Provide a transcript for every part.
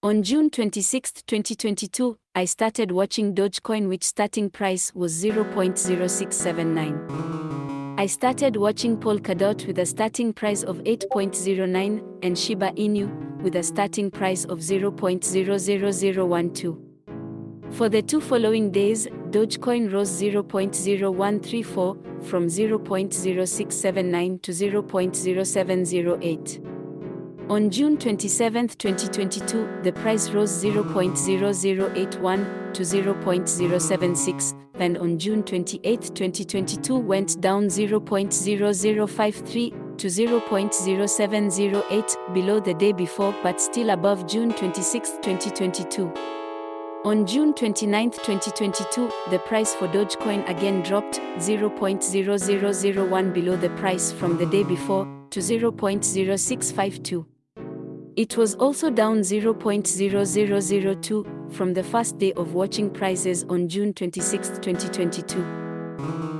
On June 26, 2022, I started watching Dogecoin which starting price was 0.0679. I started watching Polkadot with a starting price of 8.09 and Shiba Inu with a starting price of 0.00012. For the two following days, Dogecoin rose 0.0134 from 0.0679 to 0.0708. On June 27, 2022, the price rose 0.0081 to 0.076, and on June 28, 2022 went down 0.0053 to 0.0708 below the day before but still above June 26, 2022. On June 29, 2022, the price for Dogecoin again dropped 0.0001 below the price from the day before to 0.0652. It was also down 0.0002 from the first day of watching prices on June 26, 2022.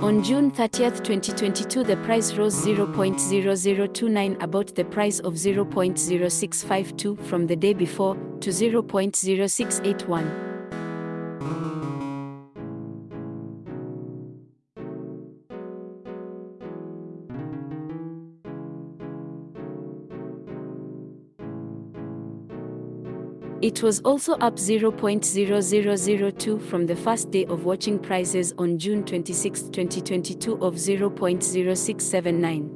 On June 30, 2022 the price rose 0.0029 about the price of 0.0652 from the day before to 0.0681. It was also up 0.0002 from the first day of watching prices on June 26, 2022 of 0.0679.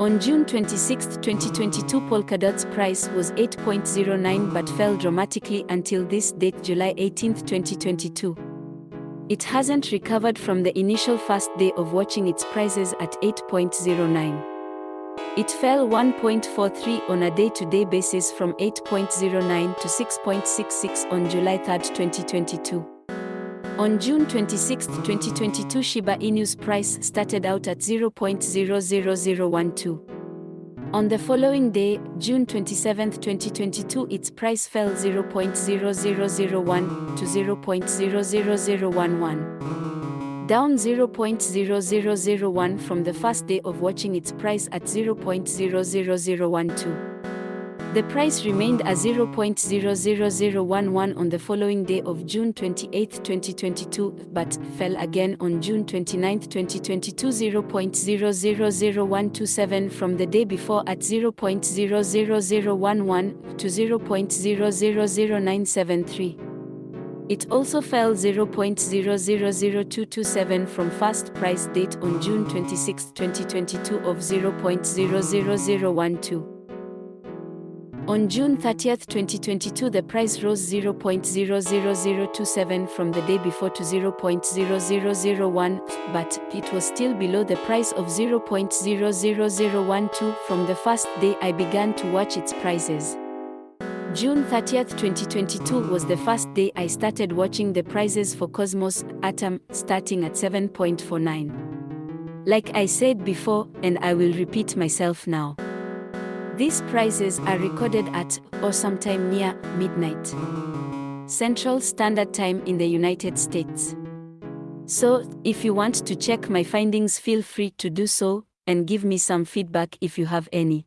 On June 26, 2022 Polkadot's price was 8.09 but fell dramatically until this date July 18, 2022. It hasn't recovered from the initial first day of watching its prices at 8.09. It fell 1.43 on a day-to-day basis from 8.09 to 6.66 on July 3, 2022. On June 26, 2022 Shiba Inu's price started out at 0.00012. On the following day, June 27, 2022 its price fell 0.0001 to 0.00011 down 0.0001 from the first day of watching its price at 0.00012. The price remained at 0.00011 on the following day of June 28, 2022, but fell again on June 29, 2022 0.000127 from the day before at 0.00011 to 0.000973. It also fell 0.000227 from first price date on June 26, 2022 of 0.00012. On June 30, 2022 the price rose 0.00027 from the day before to 0.00001, but it was still below the price of 0.00012 from the first day I began to watch its prices. June 30, 2022 was the first day I started watching the prices for Cosmos Atom starting at 7.49. Like I said before, and I will repeat myself now. These prices are recorded at, or sometime near, midnight. Central Standard Time in the United States. So, if you want to check my findings feel free to do so, and give me some feedback if you have any.